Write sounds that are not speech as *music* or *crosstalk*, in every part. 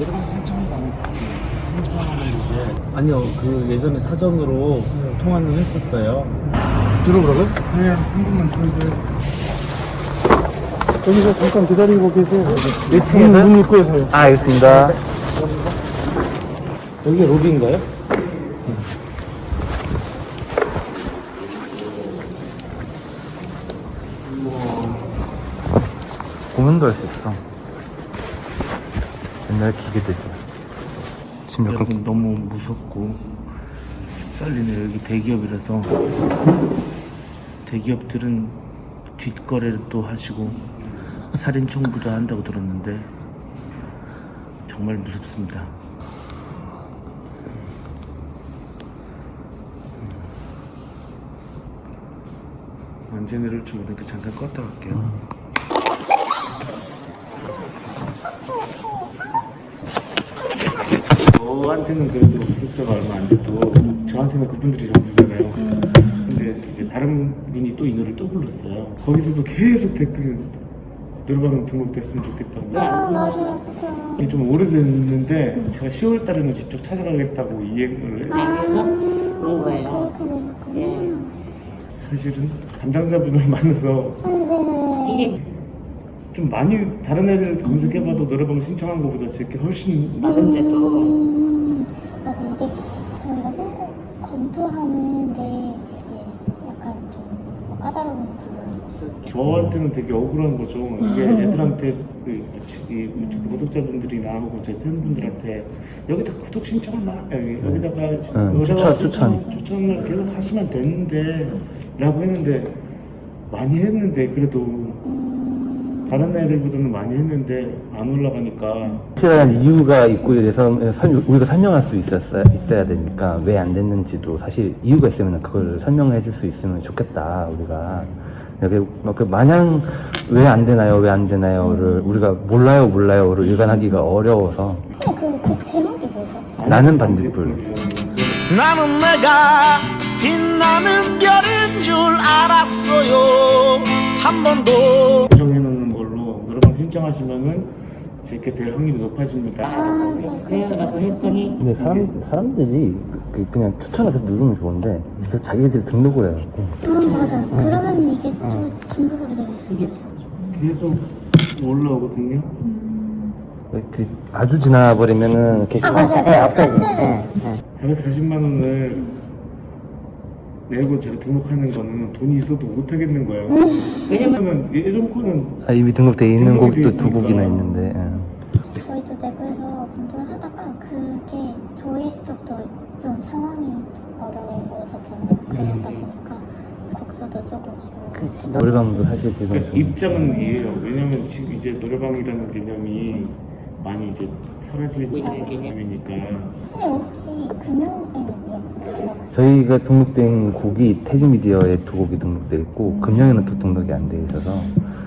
예전에 3천원 받는 3천원에 이제 아니요 그 예전에 사전으로 네. 통화는 했었어요 들어오라고요? 네, 한 분만 주세요. 여기서 잠깐 기다리고 계세요 몇 층에서? 문 입구에서요 아 알겠습니다 여기가 로비인가요? 고민도 할 수 있어 옛날 기계들이. 진짜 여러분 너무 무섭고 썰리네 여기 대기업이라서 대기업들은 뒷거래를 또 하시고 살인 청부도 한다고 들었는데 정말 무섭습니다. 언제 내릴지 모르니까 잠깐 껐다 갈게요. 저한테는 그래도 구독자가 얼마 안 돼도 저한테는 그분들이 전부잖아요. 근데 이제 다른 분이 또 이 노래를 또 불렀어요. 거기서도 계속 댓글 노래방 등록됐으면 좋겠다고. 아. 이게 좀 오래됐는데 제가 10월 달에는 직접 찾아가겠다고 이행을 아, 해서 온 거예요. 예. 사실은 담당자분을 *laughs* 만나서 이게 좀 많이 다른 애들 검색해봐도 노래방 신청한 것보다 제게 훨씬 많은데도 음, 맞아 이게 저희가 선거 검토하는데 이게 약간 좀 까다로운 부분이 저한테는 되게 억울한 거죠. 이게 애들한테 그, 이 유튜브 구독자분들이나 혹은 제 팬분들한테 여기다 구독 신청을 막 여기, 여기다가 응, 노래방 추천, 추천. 추천을 계속 하시면 되는데 라고 했는데 많이 했는데 그래도 다른 애들보다는 많이 했는데 안 올라가니까. 확실한 이유가 있고 이래서 설- 우리가 설명할 수 있었어야, 있어야 되니까 왜 안 됐는지도 사실 이유가 있으면 그걸 설명해 줄 수 있으면 좋겠다 우리가. 여기 막그 마냥 왜 안 되나요 왜 안 되나요를 우리가 몰라요 몰라요를 일관하기가 어려워서. 근데 그곡 제목이 뭐죠? 나는 반딧불. 나는 내가 빛나는 별인 줄 알았어요. 한 번도 신청하시면은 제게 될 확률이 높아집니다. 그래가지고 했더니 근데 사람, 사람들이 그, 그냥 추천을 계속 누르면 좋은데 그래서 자기들이 등록을 해요. 음 맞아. 그러면 이게 될수 있어 계속 올라오거든요. 그 아주 지나버리면은 게시판 맞아 네, 없어요 440만 원을 내고 제가 등록하는 거는 돈이 있어도 못 하겠는 거예요. 왜냐면 예전 거는 아, 이미 등록돼 있는 곡도 돼 두. 곡이나 있는데 예. 저희도 내부에서 검토를 하다가 그게 저희 쪽도 좀 상황이 어려워졌잖아요 그러다 보니까 곡수도 조금 줄고 노래방도 사실 지금 그러니까 좀 입장은 이해해요. 왜냐면 지금 이제 노래방이라는 개념이 많이 이제 사라지고 있는 개념이니까 근데 혹시 금융에는 왜 들어가요? 저희가 등록된 곡이 태즈미디어에 두 곡이 등록돼 있고 금영에는 또 등록이 안 돼 있어서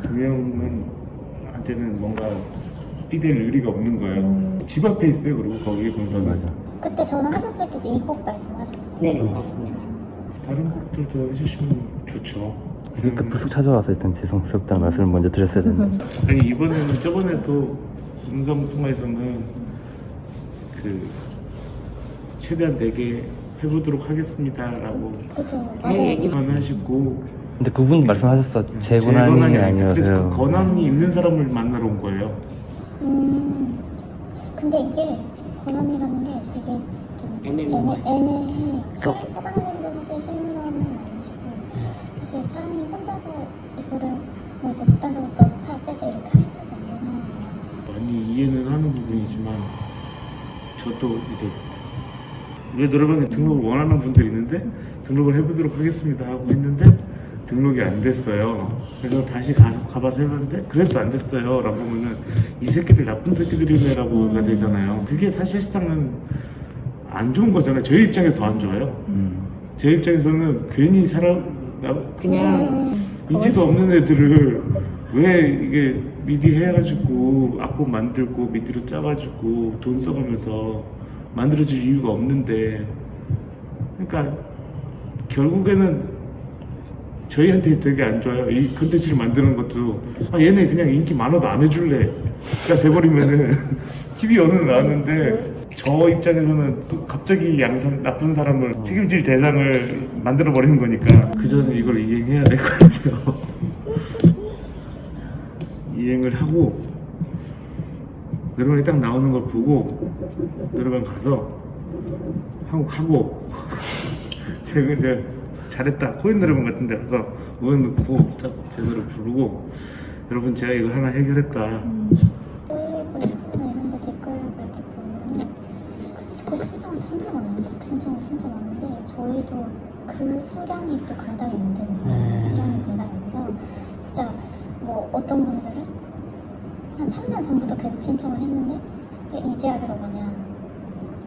금융은 한테는 뭔가 삐댈 의리가 없는 거예요. 집 앞에 있어요. 그리고 거기에 본사는 맞아. 그때 전화하셨을 때도 이 곡 말씀하셨어요 네 맞습니다. 다른 곡들도 해주시면 좋죠. 그러니까 불쑥 찾아와서 일단 죄송스럽다는 말씀을 먼저 드렸어야 되는데 아니 이번에는 저번에도 음성 통화에서는 그 최대한 내게 해보도록 하겠습니다라고 그죠 네, 맞아요. 하시고. 근데 그분도 말씀하셨어 제 권한이 아니라 아니라서요. 그래서 그 권한이 있는 사람을 만나러 온 거예요. 음 근데 이게 권한이라는 게 되게 좀. 애매, 애매해 사장님도 사실 신문은 아니시고 사실 사장님 혼자서 이거를 뭐 이제 극단적으로 너차 빼지 이렇게 할 수가 없는 상황이에요 많이 이해는 하는 부분이지만 저도 이제 왜 노래방에 등록을 원하는 분들이 있는데 등록을 해보도록 하겠습니다 하고 했는데 등록이 안 됐어요. 그래서 다시 가, 가봐서 해봤는데 그래도 안 됐어요. 라고 하면은 이 새끼들 나쁜 새끼들이네 라고가 되잖아요. 그게 사실상은 안 좋은 거잖아요. 저희 입장에서 더 안 좋아요. 음. 제 입장에서는 괜히 사람 나- 그냥 인지도 없는 애들을 왜 이게 미디 해가지고 악보 만들고 미디로 짜가지고 돈 써가면서 만들어질 이유가 없는데 그러니까 결국에는 저희한테 되게 안 좋아요. 이 컨텐츠를 만드는 것도. 아 얘네 그냥 인기 많아도 안 해줄래. 가 돼버리면은 *laughs* TV 어느 나왔는데 저 입장에서는 또 갑자기 양산 나쁜 사람을 책임질 대상을 만들어 버리는 거니까 그 전에 이걸 이행해야 될 것 같아요. 이행을 하고 노래방에 딱 나오는 걸 보고 노래방 가서 하고 하고 제가 이제 잘했다. 코인 노래방 같은 데 가서 음원 넣고 딱제 노래 부르고 여러분 제가 이거 하나 해결했다. 곡 신청은 진짜 많아요. 곡 신청은 진짜 많은데 저희도 그 수량이 또 감당이 안 되는 거예요. 수량이 감당이 안 돼서 진짜 뭐 어떤 분들은 한 3년 전부터 계속 신청을 했는데 이제 하기로 그냥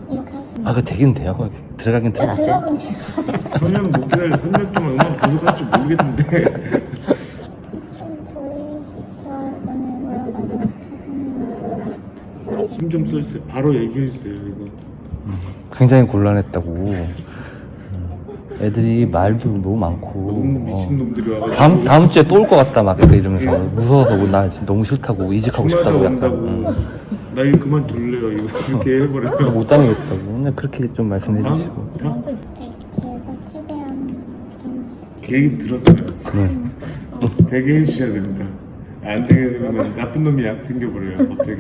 이렇게 하시는 아, 그 되긴 돼요. 들어가긴 야, 들어갔어요. 들어보면 제가 설명 못 기다려 3년 동안 음악 할줄 모르겠는데 좀 *laughs* 저희 저는 올라가서 힘좀 써주세요 바로 얘기해 주세요 이거 굉장히 곤란했다고. 음. 애들이 말도 너무 많고. 너무 어. 미친 놈들이 와가지고 다음, 다음 주에 또 올 것 같다, 막 이러면서. 무서워서 뭐나 진짜 너무 싫다고, 이직하고 싶다고 약간. 응. 나 이거 그만둘래요 이거 그렇게 해버려요 못 다니겠다고. 근데 그렇게 좀 말씀해 주시고. 계획 들었어요 네. 되게 해주셔야 됩니다 안 되게 되면 나쁜 놈이 약 생겨버려요 갑자기